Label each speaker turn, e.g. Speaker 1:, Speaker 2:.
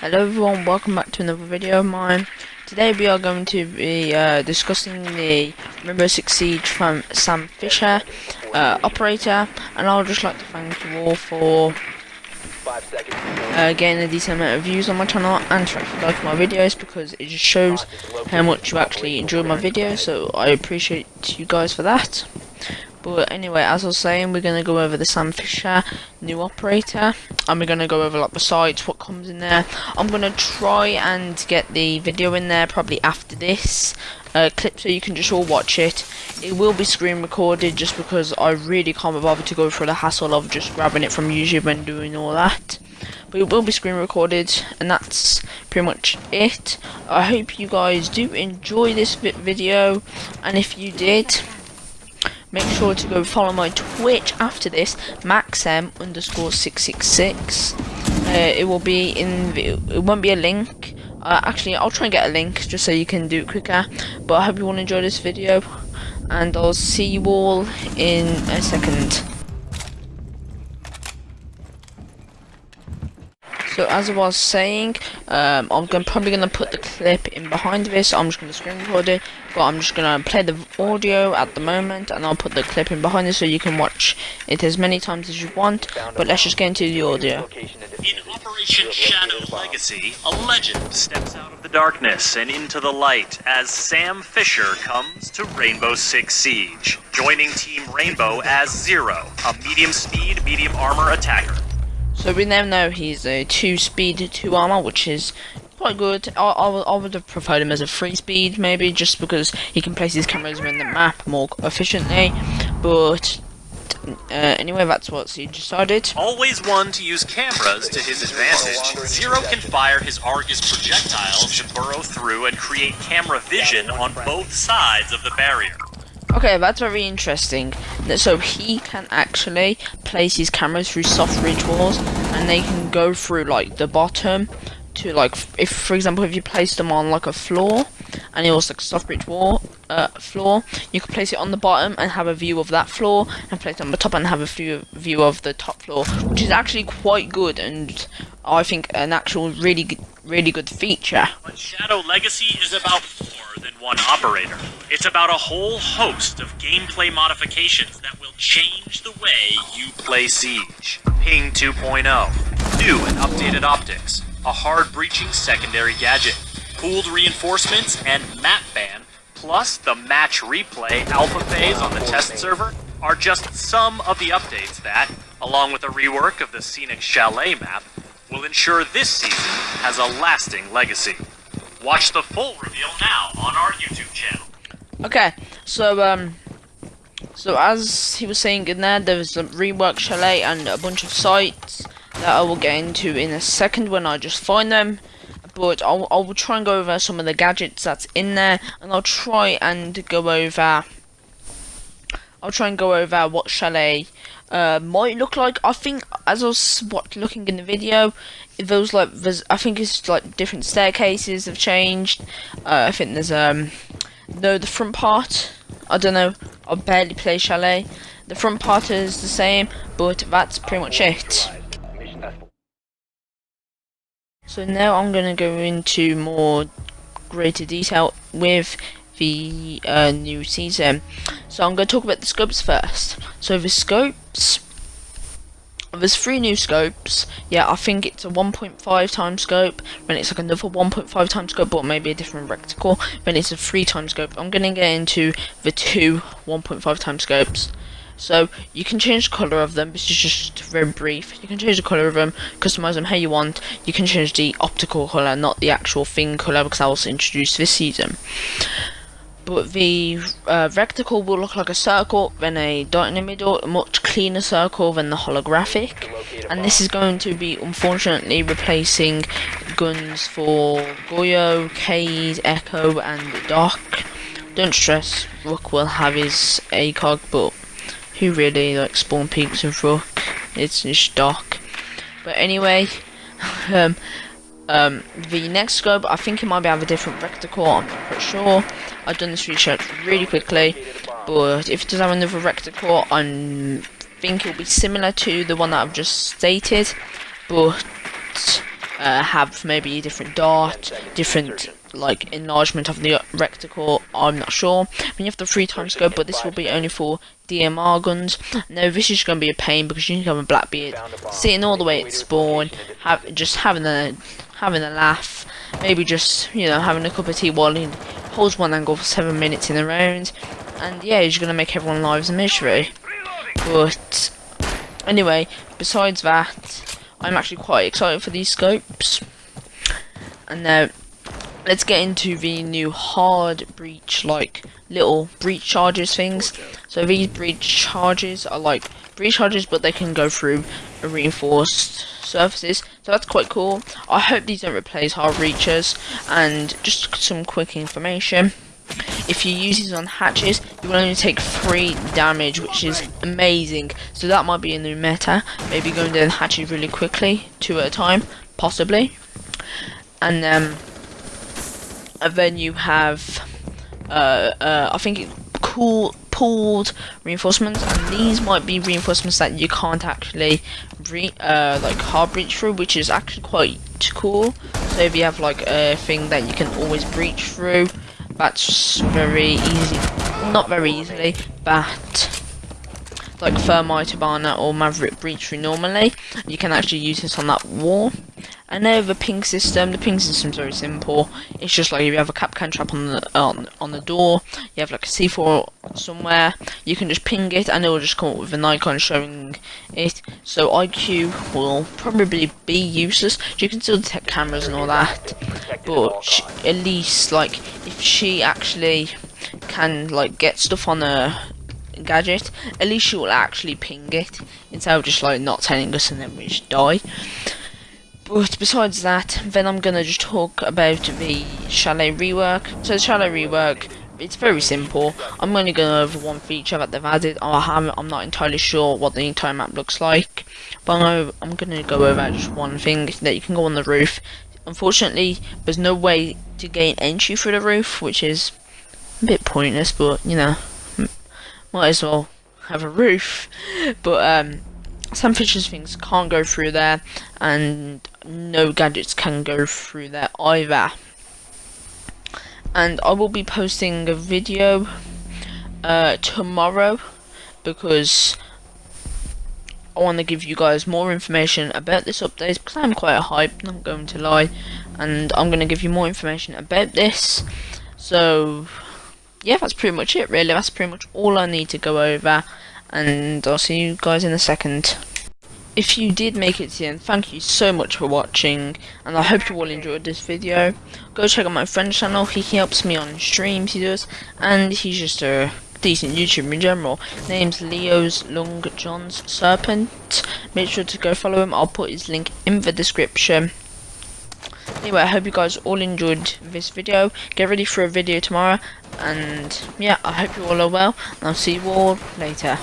Speaker 1: Hello everyone, welcome back to another video of mine. Today we are going to be uh, discussing the Rainbow Six Siege from Sam Fisher, uh, operator, and I would just like to thank you all for uh, getting a decent amount of views on my channel and for actually liking my videos because it just shows how much you actually enjoy my videos, so I appreciate you guys for that. But anyway, as I was saying, we're going to go over the Sam Fisher new operator. And we're going to go over like the sites, what comes in there. I'm going to try and get the video in there probably after this uh, clip so you can just all watch it. It will be screen recorded just because I really can't be bothered to go through the hassle of just grabbing it from YouTube and doing all that. But it will be screen recorded and that's pretty much it. I hope you guys do enjoy this video and if you did Make sure to go follow my Twitch after this, maxm underscore 666. Uh, it will be in, it won't be a link. Uh, actually, I'll try and get a link just so you can do it quicker. But I hope you all enjoy this video. And I'll see you all in a second. So as I was saying, um, I'm gonna, probably going to put the clip in behind this. I'm just going to screen record it, but I'm just going to play the audio at the moment, and I'll put the clip in behind it so you can watch it as many times as you want. But let's just get into the audio.
Speaker 2: In Operation Shadow Legacy, a legend steps out of the darkness and into the light as Sam Fisher comes to Rainbow Six Siege, joining Team Rainbow as Zero, a medium speed, medium armor attacker.
Speaker 1: So we now know he's a 2 speed, 2 armor, which is quite good. I, I, I, would have preferred him as a 3 speed, maybe, just because he can place his cameras around the map more efficiently. But uh, anyway, that's what he decided.
Speaker 2: Always one to use cameras to his advantage, Zero can fire his Argus projectiles to burrow through and create camera vision on both sides of the barrier.
Speaker 1: Okay, that's very interesting. So he can actually place his cameras through soft ridge walls, and they can go through like the bottom to like, if for example, if you place them on like a floor, and it was like a soft ridge wall uh, floor, you could place it on the bottom and have a view of that floor, and place it on the top and have a view view of the top floor, which is actually quite good, and I think an actual really really good feature.
Speaker 2: But Shadow Legacy is about one operator. It's about a whole host of gameplay modifications that will change the way you play Siege. Ping 2.0, new and updated optics, a hard breaching secondary gadget, pooled reinforcements, and map ban, plus the match replay alpha phase on the test server, are just some of the updates that, along with a rework of the scenic chalet map, will ensure this season has a lasting legacy. Watch the full reveal now on our YouTube channel.
Speaker 1: Okay, so um, so as he was saying in there, there's a rework chalet and a bunch of sites that I will get into in a second when I just find them. But I'll, I will try and go over some of the gadgets that's in there, and I'll try and go over. I'll try and go over what chalet uh, might look like. I think as I was what, looking in the video, it those like there's I think it's like different staircases have changed. Uh, I think there's um no the front part. I don't know. I barely play chalet. The front part is the same, but that's pretty much it. So now I'm gonna go into more greater detail with the uh, new season. So I'm going to talk about the scopes first. So the scopes, there's three new scopes. Yeah, I think it's a 1.5 times scope. Then it's like another 1.5 times scope, but maybe a different reticle. Then it's a 3 times scope. I'm to get into the two 1.5 times scopes. So you can change the colour of them, this is just very brief. You can change the colour of them, customise them how you want. You can change the optical colour, not the actual thing colour, because I was introduced this season but the uh, reticle will look like a circle, then a dot in the middle, a much cleaner circle than the holographic. And this is going to be, unfortunately, replacing guns for Goyo, Kaid, Echo, and Doc. Don't stress, Rook will have his ACOG, but who really likes spawn peeks with Rook? It's just Doc. But anyway, um, um, the next scope, I think it might be have a different reticle, I'm not quite sure. I've done this research really quickly, but if it does have another reticle, I think it will be similar to the one that I've just stated, but uh, have maybe a different dart, different like enlargement of the reticle. I'm not sure. When you have the three times scope, but this will be only for DMR guns. Now this is going to be a pain because you can have a Blackbeard sitting all the way at spawn, have just having a having a laugh, maybe just you know having a cup of tea while he holds one angle for seven minutes in a round, and yeah, he's going to make everyone lives a misery. But anyway, besides that, I'm actually quite excited for these scopes. And now, let's get into the new hard breach, like little breach charges things. So these breach charges are like breach charges, but they can go through reinforced surfaces. So that's quite cool. I hope these don't replace hard breachers. And just some quick information. If you use these on hatches, you will only take 3 damage, which is amazing. So that might be a new meta. Maybe going down hatches really quickly, two at a time, possibly. And, um, and then you have, uh, uh, I think, cool pooled reinforcements, and these might be reinforcements that you can't actually, re uh, like hard breach through, which is actually quite cool. So if you have like a thing that you can always breach through, that's very easy. Not very easily, but like Thermite Hibana or Maverick Breach through normally, you can actually use this on that wall. And know the ping system, the ping system is very simple. It's just like if you have a Kapkan trap on the on on the door, you have like a C4 somewhere, you can just ping it and it will just come up with an icon showing it. So IQ will probably be useless. You can still detect cameras and all that, but she, at least like if she actually can like get stuff on a gadget, at least she will actually ping it instead of just like not telling us and then we just die. But besides that, then I'm gonna just talk about the chalet rework. So the chalet rework, it's very simple. I'm only gonna over one feature that they've added. I haven't, I'm not entirely sure what the entire map looks like, but I'm, I'm gonna go over just one thing that you can go on the roof. Unfortunately, there's no way to gain entry through the roof, which is a bit pointless, but you know, might as well have a roof. But um, some features things can't go through there, and no gadgets can go through there either. And I will be posting a video uh, tomorrow because I want to give you guys more information about this update because I'm quite hyped, not going to lie, and I'm going to give you more information about this. So, yeah, that's pretty much it, really. That's pretty much all I need to go over, and I'll see you guys in a second if you did make it to the end, thank you so much for watching, and I hope you all enjoyed this video. Go check out my friend's channel, he helps me on streams, he does, and he's just a decent YouTuber in general. Name's Leo's Long John's Serpent. Make sure to go follow him, I'll put his link in the description. Anyway, I hope you guys all enjoyed this video. Get ready for a video tomorrow, and yeah, I hope you all are well, and I'll see you all later.